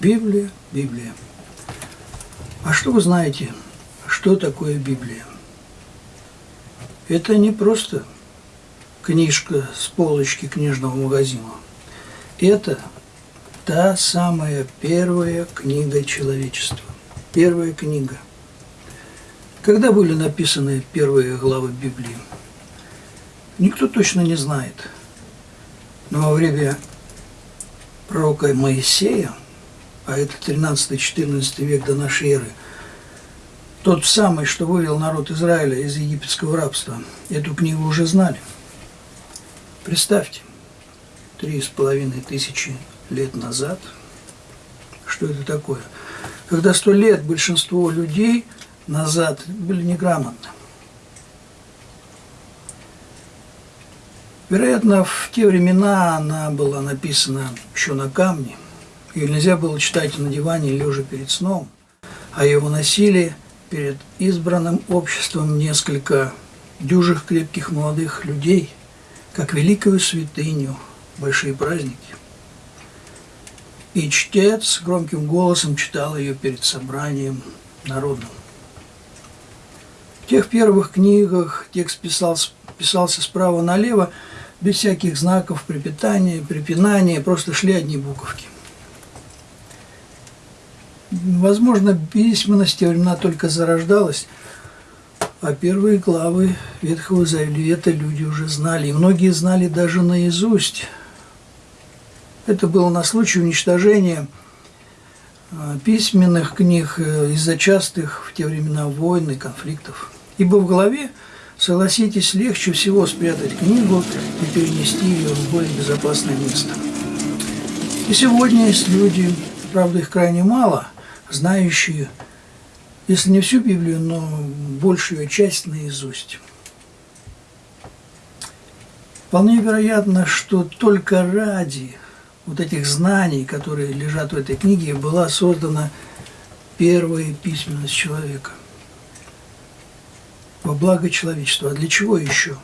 Библия, Библия. А что вы знаете, что такое Библия? Это не просто книжка с полочки книжного магазина. Это та самая первая книга человечества. Первая книга. Когда были написаны первые главы Библии? Никто точно не знает. Но во время пророка Моисея, а это 13-14 век до нашей эры, тот самый, что вывел народ Израиля из египетского рабства, эту книгу уже знали. Представьте, три с половиной тысячи лет назад, что это такое? Когда сто лет большинство людей назад были неграмотны. Вероятно, в те времена она была написана еще на камне. Ее нельзя было читать на диване, лежа перед сном, а ее выносили перед избранным обществом несколько дюжих крепких молодых людей, как великую святыню, большие праздники. И чтец громким голосом читал ее перед собранием народным. В тех первых книгах текст писался, писался справа налево, без всяких знаков припитания, припинания, просто шли одни буковки. Возможно, письменность те времена только зарождалась, а первые главы Ветхого Завета люди уже знали, и многие знали даже наизусть. Это было на случай уничтожения а, письменных книг э, из-за частых в те времена войн и конфликтов. Ибо в голове Согласитесь, легче всего спрятать книгу и перенести ее в более безопасное место. И сегодня есть люди, правда их крайне мало, знающие, если не всю Библию, но большую часть наизусть. Вполне вероятно, что только ради вот этих знаний, которые лежат в этой книге, была создана первая письменность человека во благо человечества. А для чего еще?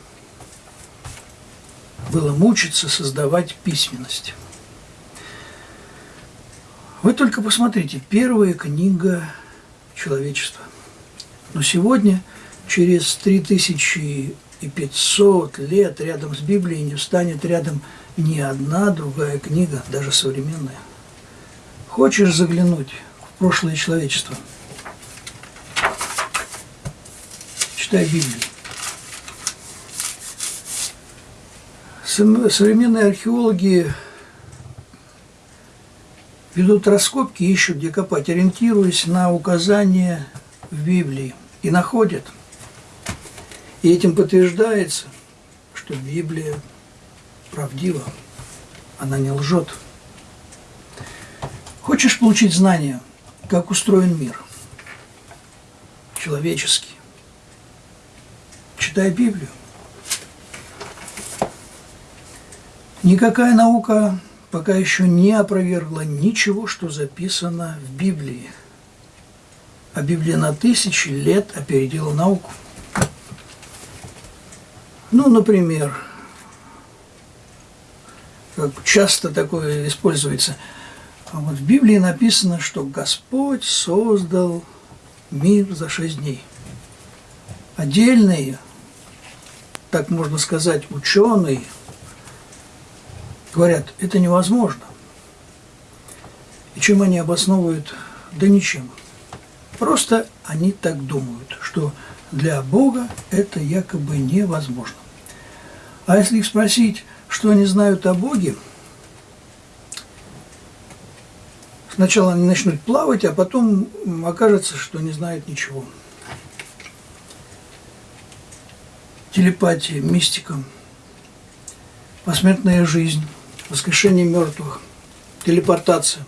Было мучиться, создавать письменность. Вы только посмотрите, первая книга человечества. Но сегодня, через 3500 лет, рядом с Библией не встанет рядом ни одна другая книга, даже современная. Хочешь заглянуть в прошлое человечества – читая Библию. Современные археологи ведут раскопки, ищут, где копать, ориентируясь на указания в Библии. И находят. И этим подтверждается, что Библия правдива, она не лжет. Хочешь получить знания, как устроен мир? Человеческий читай Библию. Никакая наука пока еще не опровергла ничего, что записано в Библии. А Библия на тысячи лет опередила науку. Ну, например, как часто такое используется. А вот в Библии написано, что Господь создал мир за шесть дней. Отдельные так можно сказать, ученые, говорят, это невозможно. И чем они обосновывают? Да ничем. Просто они так думают, что для Бога это якобы невозможно. А если их спросить, что они знают о Боге, сначала они начнут плавать, а потом окажется, что не знают ничего. телепатия, мистика, посмертная жизнь, воскрешение мертвых, телепортация,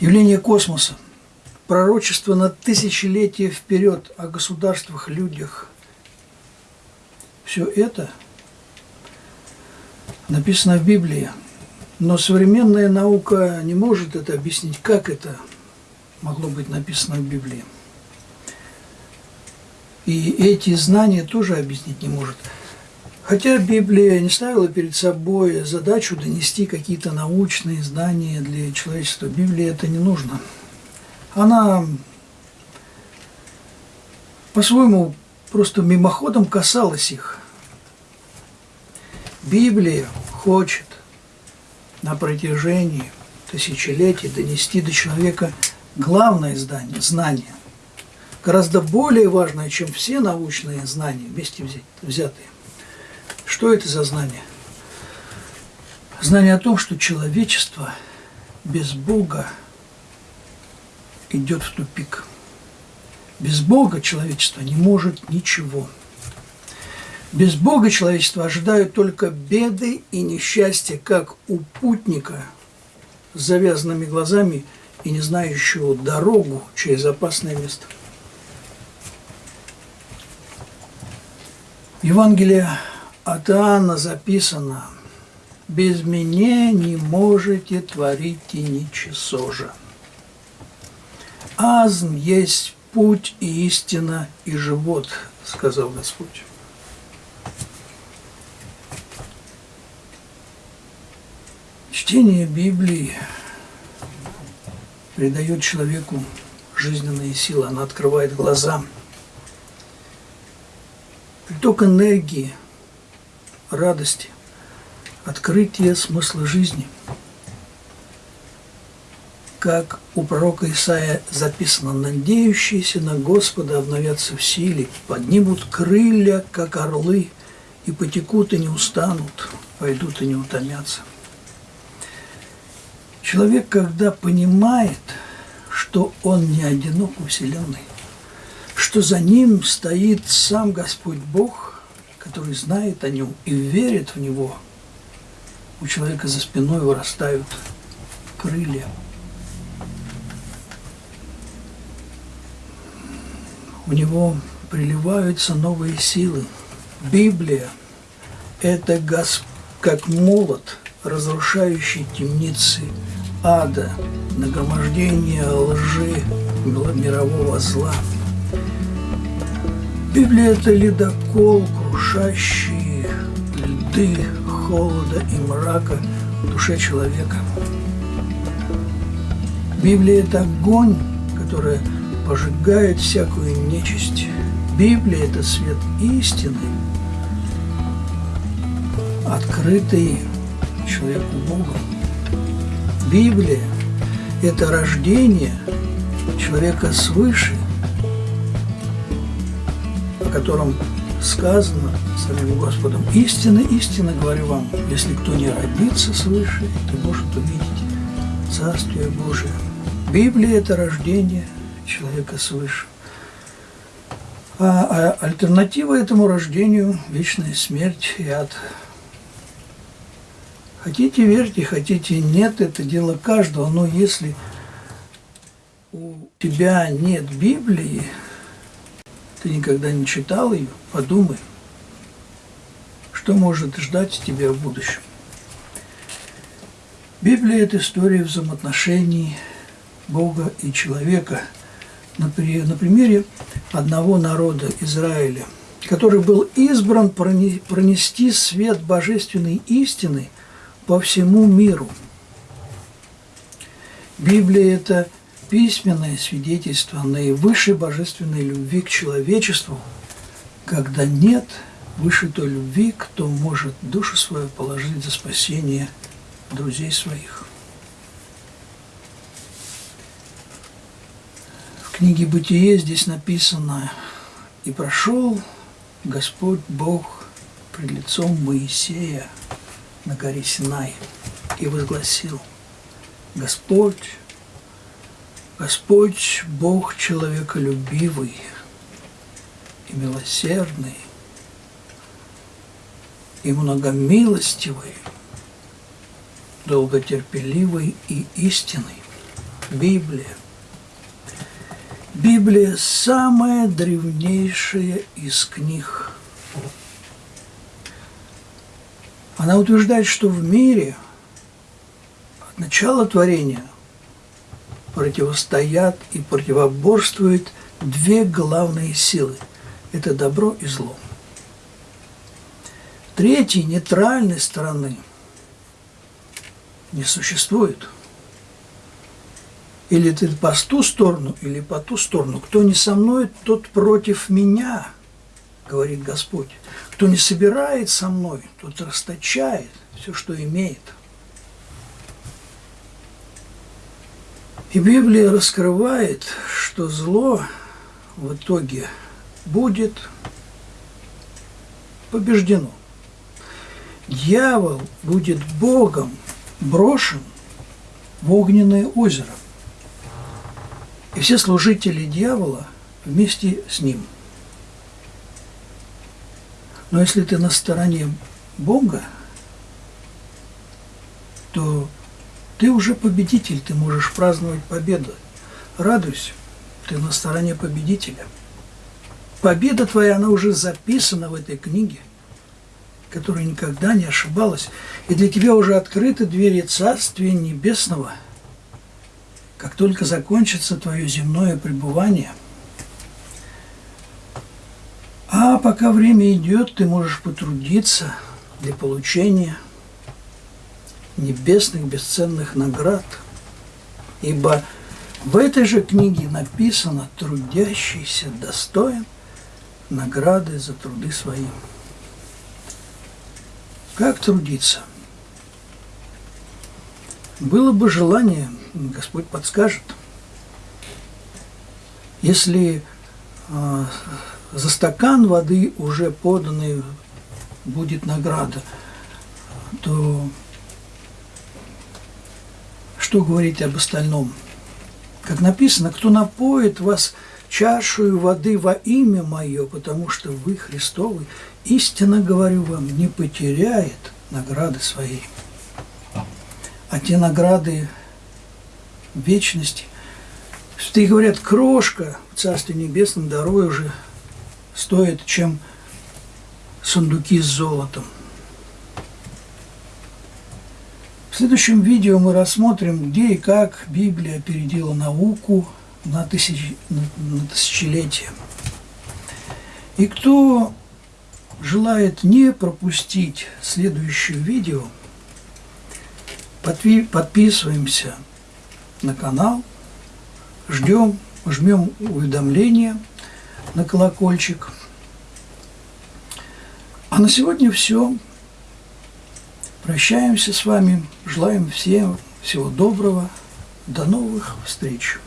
явление космоса, пророчество на тысячелетия вперед о государствах, людях. Все это написано в Библии, но современная наука не может это объяснить, как это могло быть написано в Библии. И эти знания тоже объяснить не может. Хотя Библия не ставила перед собой задачу донести какие-то научные знания для человечества, Библии это не нужно. Она по-своему просто мимоходом касалась их. Библия хочет на протяжении тысячелетий донести до человека главное знание, знание, гораздо более важное, чем все научные знания вместе взятые. Что это за знание? Знание о том, что человечество без Бога идет в тупик. Без Бога человечество не может ничего. Без Бога человечество ожидают только беды и несчастья, как у путника с завязанными глазами и не знающего дорогу через опасное место. Евангелие от Иоанна записано «Без меня не можете творить и ничего же. Азм есть путь и истина и живот», – сказал Господь. Чтение Библии придает человеку жизненные силы, она открывает глаза. Приток энергии, радости, открытие смысла жизни. Как у пророка Исаия записано, «Надеющиеся на Господа обновятся в силе, поднимут крылья, как орлы, и потекут и не устанут, пойдут и не утомятся». Человек, когда понимает, что он не одинок у Вселенной, что за ним стоит сам Господь Бог, который знает о нем и верит в него, у человека за спиной вырастают крылья. У него приливаются новые силы. Библия – это Господь, как молот, разрушающий темницы ада, нагромождение лжи, мирового зла. Библия – это ледокол, крушащий льды холода и мрака в душе человека. Библия – это огонь, который пожигает всякую нечисть. Библия – это свет истины, открытый человеку Богом. Библия – это рождение человека свыше, котором сказано самим Господом. Истинно, истинно говорю вам, если кто не родится свыше, то может увидеть Царствие Божие. Библия – это рождение человека свыше. А, а альтернатива этому рождению – вечная смерть и ад – Хотите верьте, хотите нет, это дело каждого. Но если у тебя нет Библии, ты никогда не читал ее, подумай, что может ждать тебя в будущем. Библия – это история взаимоотношений Бога и человека на примере одного народа Израиля, который был избран пронести свет божественной истины – по всему миру. Библия – это письменное свидетельство наивысшей божественной любви к человечеству, когда нет выше той любви, кто может душу свою положить за спасение друзей своих. В книге «Бытие» здесь написано «И прошел Господь Бог пред лицом Моисея на горе Синай и возгласил, Господь, Господь Бог человеколюбивый и милосердный, и многомилостивый, долготерпеливый и истинный. Библия. Библия – самая древнейшая из книг Она утверждает, что в мире от начала творения противостоят и противоборствуют две главные силы – это добро и зло. Третьей нейтральной стороны не существует. Или ты по ту сторону, или по ту сторону. Кто не со мной, тот против меня, говорит Господь. Кто не собирает со мной, тот расточает все, что имеет. И Библия раскрывает, что зло в итоге будет побеждено. Дьявол будет Богом брошен в огненное озеро. И все служители дьявола вместе с ним. Но если ты на стороне Бога, то ты уже победитель, ты можешь праздновать победу. Радуйся, ты на стороне победителя. Победа твоя, она уже записана в этой книге, которая никогда не ошибалась. И для тебя уже открыты двери Царствия Небесного. Как только закончится твое земное пребывание. А пока время идет, ты можешь потрудиться для получения небесных бесценных наград. Ибо в этой же книге написано «Трудящийся достоин награды за труды свои». Как трудиться? Было бы желание, Господь подскажет. Если э, за стакан воды уже поданный будет награда, то что говорить об остальном? Как написано, кто напоит вас чашу воды во имя Мое, потому что вы Христовы, истинно говорю вам, не потеряет награды своей. А те награды вечности, что и говорят, крошка в Царстве Небесном дороже стоит, чем сундуки с золотом. В следующем видео мы рассмотрим, где и как Библия опередила науку на, тысяч... на тысячелетия. И кто желает не пропустить следующее видео, подписываемся на канал, ждем, жмем уведомления на колокольчик. А на сегодня все. Прощаемся с вами, желаем всем всего доброго, до новых встреч.